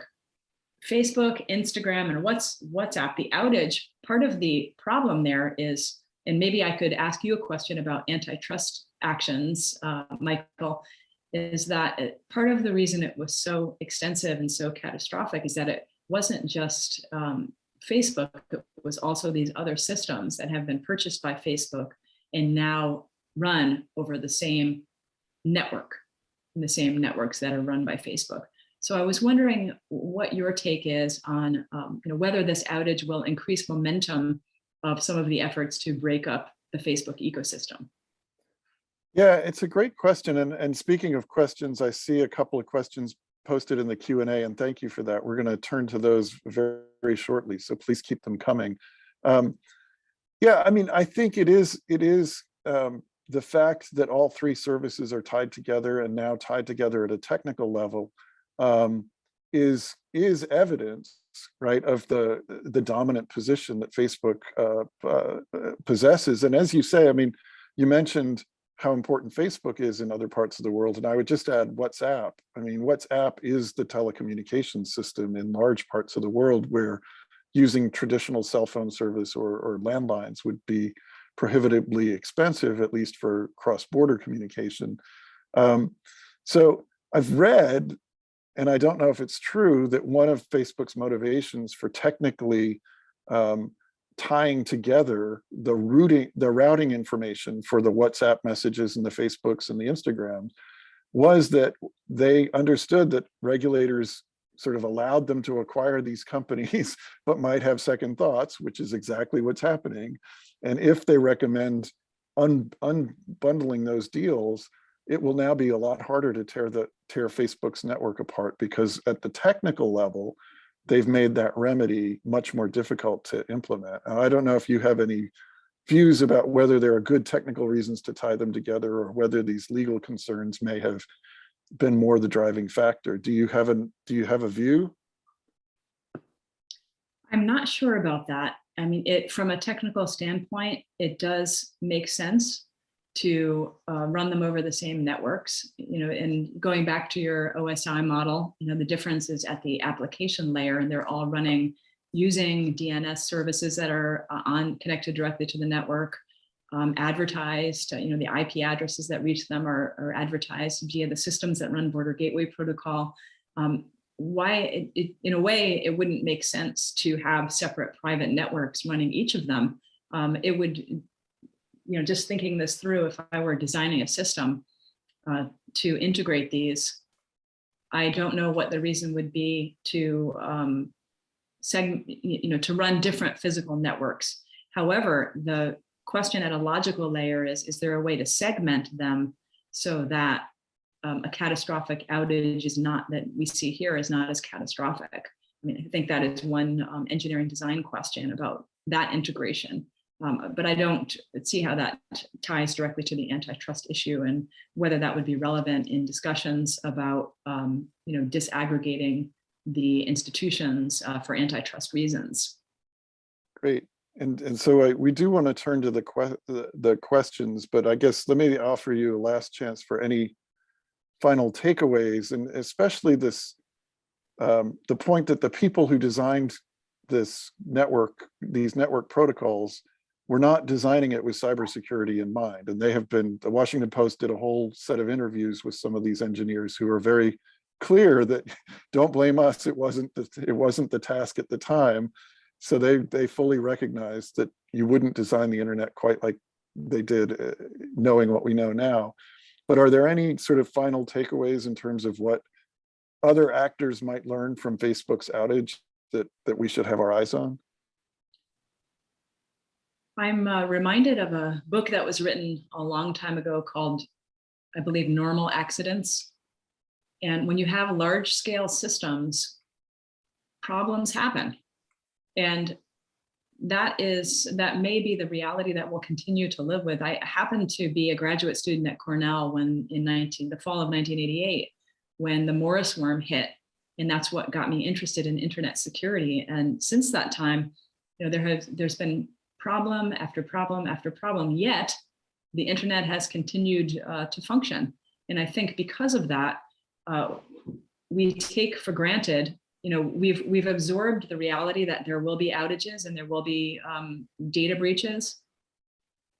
S2: Facebook, Instagram, and what's WhatsApp, the outage, part of the problem there is, and maybe I could ask you a question about antitrust actions, uh, Michael, is that it, part of the reason it was so extensive and so catastrophic is that it wasn't just um, Facebook, it was also these other systems that have been purchased by Facebook and now run over the same network, the same networks that are run by Facebook. So I was wondering what your take is on um, you know, whether this outage will increase momentum of some of the efforts to break up the Facebook ecosystem.
S1: Yeah, it's a great question. And, and speaking of questions, I see a couple of questions posted in the Q&A and thank you for that. We're gonna turn to those very, very shortly, so please keep them coming. Um, yeah, I mean, I think it is, it is um, the fact that all three services are tied together and now tied together at a technical level um, is is evidence, right, of the the dominant position that Facebook uh, uh, possesses. And as you say, I mean, you mentioned how important Facebook is in other parts of the world, and I would just add WhatsApp. I mean, WhatsApp is the telecommunications system in large parts of the world where using traditional cell phone service or, or landlines would be prohibitively expensive, at least for cross-border communication. Um, so I've read and I don't know if it's true that one of Facebook's motivations for technically um, tying together the routing, the routing information for the WhatsApp messages and the Facebooks and the Instagrams was that they understood that regulators sort of allowed them to acquire these companies, but might have second thoughts, which is exactly what's happening. And if they recommend un unbundling those deals, it will now be a lot harder to tear the tear Facebook's network apart because at the technical level, they've made that remedy much more difficult to implement. I don't know if you have any views about whether there are good technical reasons to tie them together or whether these legal concerns may have been more the driving factor. Do you have a, do you have a view?
S2: I'm not sure about that. I mean, it from a technical standpoint, it does make sense to uh, run them over the same networks, you know, and going back to your OSI model, you know, the difference is at the application layer and they're all running using DNS services that are uh, on connected directly to the network, um, advertised, uh, you know, the IP addresses that reach them are, are, advertised via the systems that run border gateway protocol. Um, why, it, it, in a way, it wouldn't make sense to have separate private networks running each of them. Um, it would, you know, just thinking this through, if I were designing a system uh, to integrate these, I don't know what the reason would be to um, seg, you know, to run different physical networks. However, the question at a logical layer is, is there a way to segment them so that um, a catastrophic outage is not that we see here is not as catastrophic. I mean, I think that is one um, engineering design question about that integration. Um, but I don't see how that ties directly to the antitrust issue and whether that would be relevant in discussions about, um, you know, disaggregating the institutions uh, for antitrust reasons.
S1: Great. And, and so I, we do want to turn to the, que the, the questions, but I guess let me offer you a last chance for any final takeaways and especially this, um, the point that the people who designed this network, these network protocols, were not designing it with cybersecurity in mind. And they have been, the Washington Post did a whole set of interviews with some of these engineers who are very clear that don't blame us, it wasn't the, it wasn't the task at the time. So they, they fully recognize that you wouldn't design the internet quite like they did, uh, knowing what we know now. But are there any sort of final takeaways in terms of what other actors might learn from Facebook's outage that, that we should have our eyes on?
S2: I'm uh, reminded of a book that was written a long time ago called, I believe, Normal Accidents. And when you have large scale systems, problems happen. And that is, that may be the reality that we'll continue to live with. I happened to be a graduate student at Cornell when in 19, the fall of 1988, when the Morris worm hit. And that's what got me interested in internet security. And since that time, you know, there has, there's been problem after problem after problem, yet the internet has continued uh, to function. And I think because of that, uh, we take for granted, you know, we've we've absorbed the reality that there will be outages and there will be um, data breaches,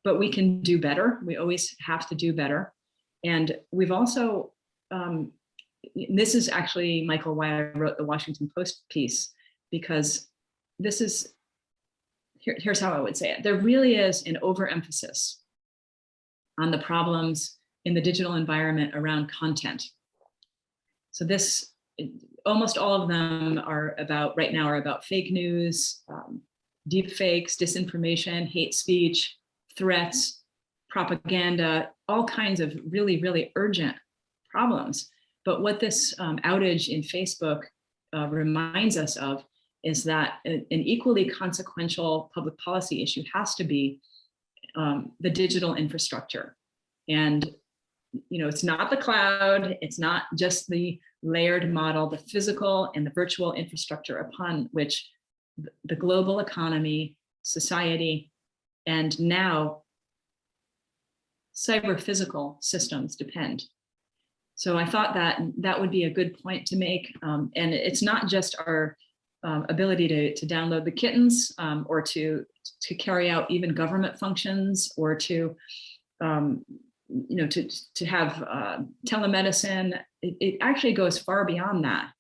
S2: but we can do better. We always have to do better. And we've also, um, this is actually, Michael, why I wrote the Washington Post piece, because this is, here, here's how I would say it. There really is an overemphasis on the problems in the digital environment around content. So this, almost all of them are about, right now are about fake news, um, deep fakes, disinformation, hate speech, threats, propaganda, all kinds of really, really urgent problems. But what this um, outage in Facebook uh, reminds us of is that an equally consequential public policy issue has to be um, the digital infrastructure. And you know, it's not the cloud, it's not just the layered model, the physical and the virtual infrastructure upon which the global economy, society, and now cyber physical systems depend. So I thought that that would be a good point to make. Um, and it's not just our um, ability to, to download the kittens um, or to, to carry out even government functions or to um, you know, to, to have uh, telemedicine, it, it actually goes far beyond that.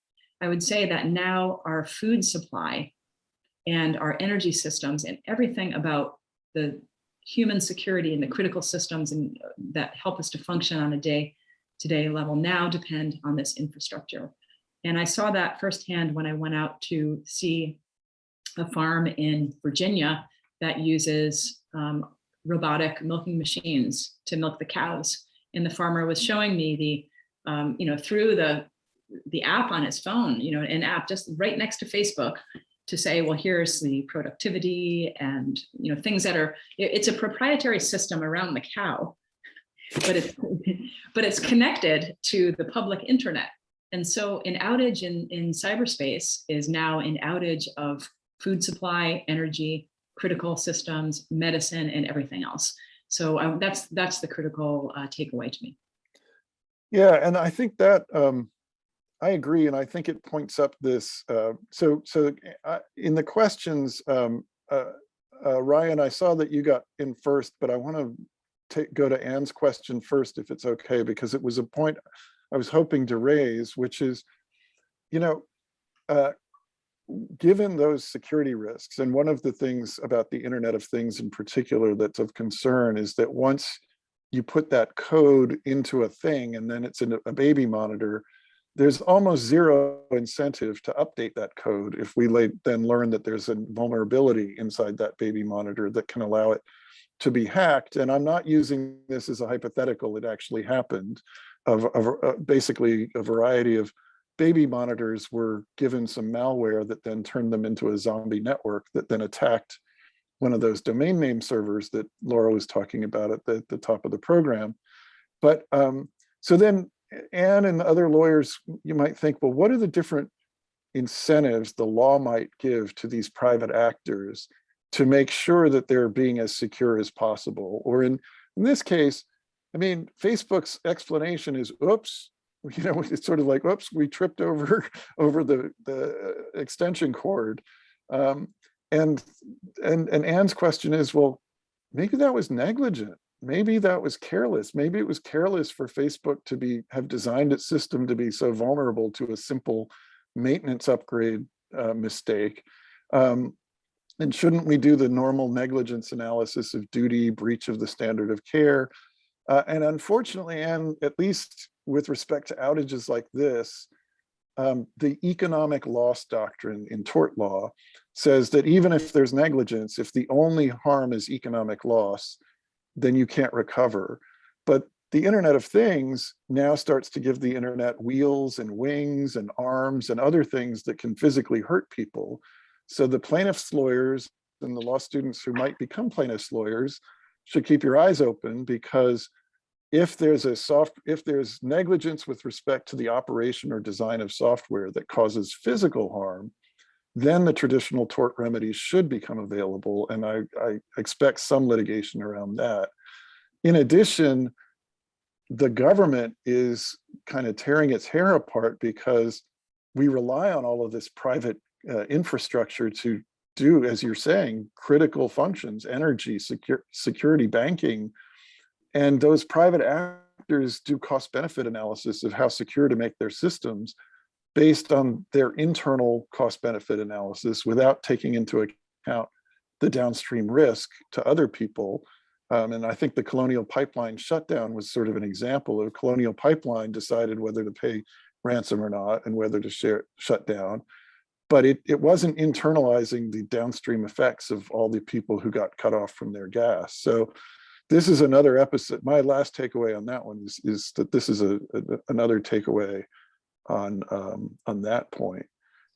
S2: I would say that now our food supply and our energy systems and everything about the human security and the critical systems and uh, that help us to function on a day to day level now depend on this infrastructure. And I saw that firsthand when I went out to see a farm in Virginia that uses um, robotic milking machines to milk the cows. And the farmer was showing me the, um, you know, through the, the app on his phone, you know, an app just right next to Facebook to say, well, here's the productivity and, you know, things that are, it's a proprietary system around the cow, but it's, but it's connected to the public internet. And so an outage in, in cyberspace is now an outage of food supply, energy, critical systems, medicine, and everything else. So that's that's the critical uh, takeaway to me.
S1: Yeah, and I think that um, I agree, and I think it points up this. Uh, so so uh, in the questions, um, uh, uh, Ryan, I saw that you got in first, but I want to go to Anne's question first, if it's okay, because it was a point I was hoping to raise, which is, you know, uh, given those security risks, and one of the things about the Internet of Things in particular that's of concern is that once you put that code into a thing and then it's in a baby monitor, there's almost zero incentive to update that code if we then learn that there's a vulnerability inside that baby monitor that can allow it to be hacked. And I'm not using this as a hypothetical, it actually happened of, of uh, basically a variety of baby monitors were given some malware that then turned them into a zombie network that then attacked one of those domain name servers that Laura was talking about at the, the top of the program. But um, so then Anne and other lawyers, you might think, well, what are the different incentives the law might give to these private actors to make sure that they're being as secure as possible? Or in, in this case, I mean, Facebook's explanation is, oops, you know, it's sort of like, oops, we tripped over over the, the extension cord. Um, and, and, and Anne's question is, well, maybe that was negligent. Maybe that was careless. Maybe it was careless for Facebook to be have designed its system to be so vulnerable to a simple maintenance upgrade uh, mistake. Um, and shouldn't we do the normal negligence analysis of duty, breach of the standard of care? Uh, and unfortunately, and at least with respect to outages like this, um, the economic loss doctrine in tort law says that even if there's negligence, if the only harm is economic loss, then you can't recover. But the Internet of Things now starts to give the Internet wheels and wings and arms and other things that can physically hurt people. So the plaintiff's lawyers and the law students who might become plaintiff's lawyers should keep your eyes open because if there's a soft, if there's negligence with respect to the operation or design of software that causes physical harm, then the traditional tort remedies should become available. And I, I expect some litigation around that. In addition, the government is kind of tearing its hair apart because we rely on all of this private uh, infrastructure to do, as you're saying, critical functions, energy, secure, security, banking, and those private actors do cost benefit analysis of how secure to make their systems based on their internal cost benefit analysis without taking into account the downstream risk to other people. Um, and I think the Colonial Pipeline shutdown was sort of an example of Colonial Pipeline decided whether to pay ransom or not and whether to share shut down. But it, it wasn't internalizing the downstream effects of all the people who got cut off from their gas. So this is another episode. My last takeaway on that one is, is that this is a, a another takeaway on um, on that point.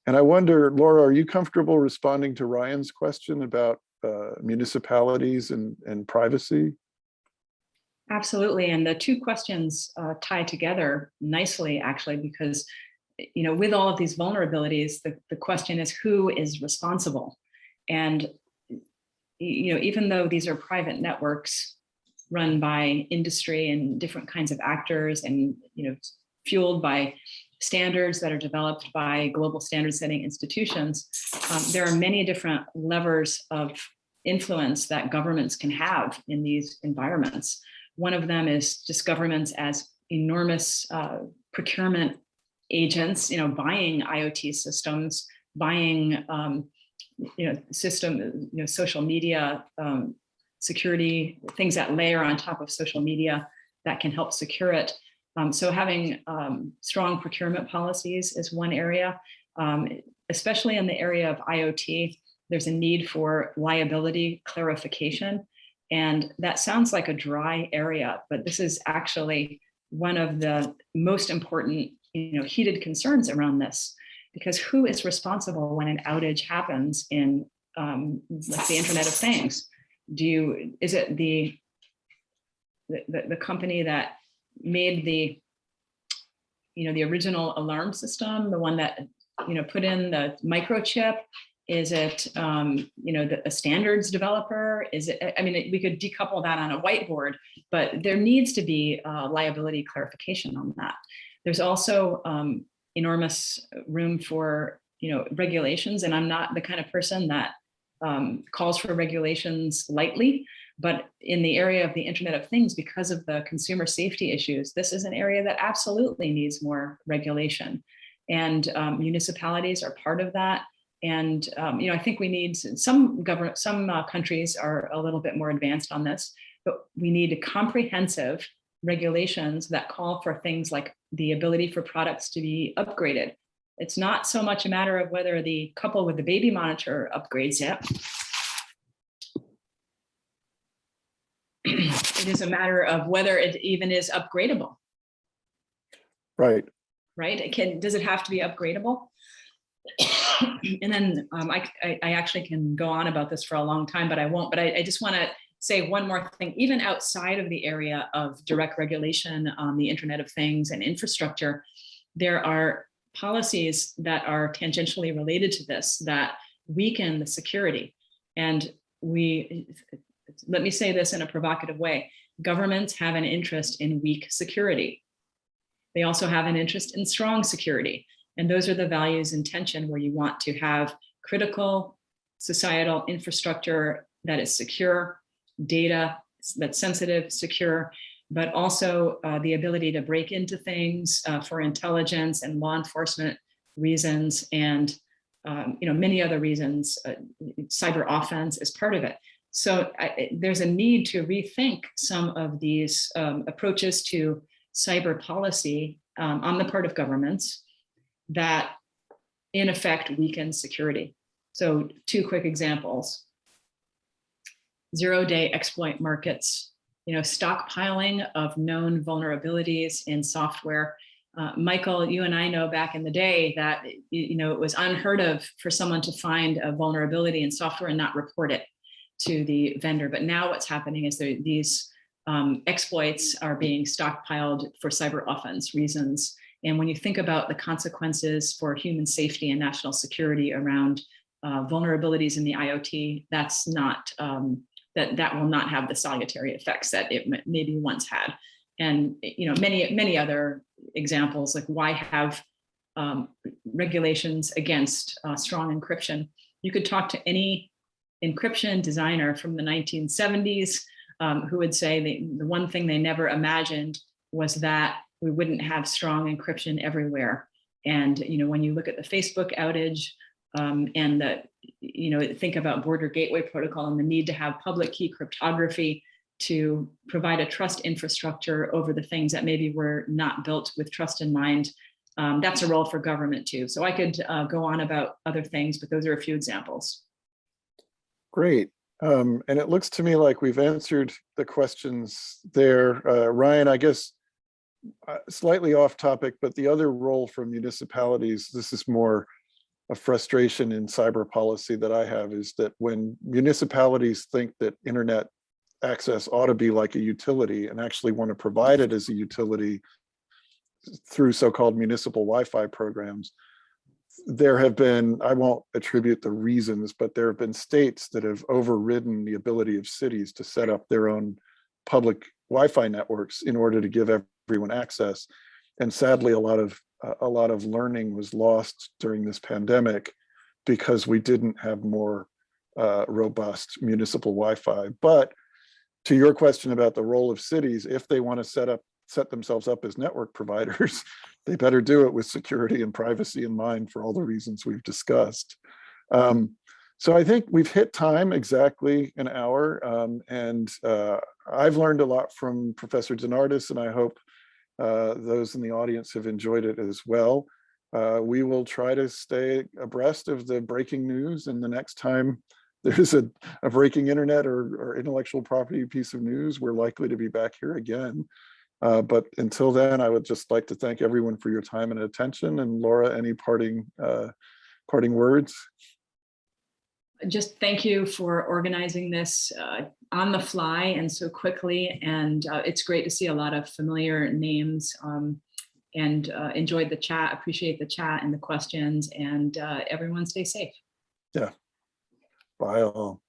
S1: And I wonder, Laura, are you comfortable responding to Ryan's question about uh, municipalities and, and privacy?
S2: Absolutely. And the two questions uh, tie together nicely, actually, because you know, with all of these vulnerabilities, the, the question is who is responsible? And you know, even though these are private networks, run by industry and different kinds of actors and you know fueled by standards that are developed by global standard setting institutions, um, there are many different levers of influence that governments can have in these environments. One of them is just governments as enormous uh, procurement agents, you know, buying IoT systems, buying, um, you know, system, you know, social media um, security, things that layer on top of social media that can help secure it. Um, so having um, strong procurement policies is one area, um, especially in the area of IoT, there's a need for liability clarification. And that sounds like a dry area, but this is actually one of the most important you know, heated concerns around this, because who is responsible when an outage happens in um, like the Internet of Things? Do you, is it the, the, the company that made the, you know, the original alarm system, the one that, you know, put in the microchip? Is it, um, you know, the, a standards developer? Is it, I mean, we could decouple that on a whiteboard, but there needs to be uh, liability clarification on that. There's also um, enormous room for, you know, regulations, and I'm not the kind of person that um, calls for regulations lightly, but in the area of the Internet of Things, because of the consumer safety issues, this is an area that absolutely needs more regulation. And um, municipalities are part of that. And, um, you know, I think we need, some government, some uh, countries are a little bit more advanced on this, but we need comprehensive regulations that call for things like the ability for products to be upgraded. It's not so much a matter of whether the couple with the baby monitor upgrades it. It is a matter of whether it even is upgradable,
S1: Right.
S2: right? It can, does it have to be upgradable? And then um, I, I, I actually can go on about this for a long time, but I won't, but I, I just want to say one more thing, even outside of the area of direct regulation on the Internet of Things and infrastructure, there are policies that are tangentially related to this that weaken the security. And we, let me say this in a provocative way, governments have an interest in weak security. They also have an interest in strong security. And those are the values in tension where you want to have critical societal infrastructure that is secure, data that's sensitive, secure, but also uh, the ability to break into things uh, for intelligence and law enforcement reasons and um, you know many other reasons. Uh, cyber offense is part of it. So I, there's a need to rethink some of these um, approaches to cyber policy um, on the part of governments that in effect weaken security. So two quick examples. Zero day exploit markets, you know, stockpiling of known vulnerabilities in software. Uh, Michael, you and I know back in the day that, you know, it was unheard of for someone to find a vulnerability in software and not report it to the vendor. But now what's happening is there, these um, exploits are being stockpiled for cyber offense reasons. And when you think about the consequences for human safety and national security around uh, vulnerabilities in the IoT, that's not, um, that, that will not have the salutary effects that it maybe once had. And, you know, many, many other examples, like why have um, regulations against uh, strong encryption? You could talk to any encryption designer from the 1970s um, who would say the, the one thing they never imagined was that we wouldn't have strong encryption everywhere. And, you know, when you look at the Facebook outage um, and the, you know, think about border gateway protocol and the need to have public key cryptography to provide a trust infrastructure over the things that maybe were not built with trust in mind. Um, that's a role for government too. So I could uh, go on about other things, but those are a few examples.
S1: Great. Um, and it looks to me like we've answered the questions there. Uh, Ryan, I guess uh, slightly off topic, but the other role for municipalities, this is more a frustration in cyber policy that I have is that when municipalities think that internet access ought to be like a utility and actually want to provide it as a utility through so-called municipal Wi-Fi programs, there have been, I won't attribute the reasons, but there have been states that have overridden the ability of cities to set up their own public Wi-Fi networks in order to give everyone access. And sadly, a lot of a lot of learning was lost during this pandemic because we didn't have more uh, robust municipal Wi-Fi. But to your question about the role of cities, if they want to set up set themselves up as network providers, they better do it with security and privacy in mind for all the reasons we've discussed. Um, so I think we've hit time exactly an hour, um, and uh, I've learned a lot from Professor DeNardis, and I hope uh, those in the audience have enjoyed it as well. Uh, we will try to stay abreast of the breaking news, and the next time there's a, a breaking internet or, or intellectual property piece of news, we're likely to be back here again. Uh, but until then, I would just like to thank everyone for your time and attention. And Laura, any parting uh, parting words?
S2: Just thank you for organizing this uh, on the fly and so quickly. And uh, it's great to see a lot of familiar names um, and uh, enjoyed the chat, appreciate the chat and the questions and uh, everyone stay safe.
S1: Yeah, bye all.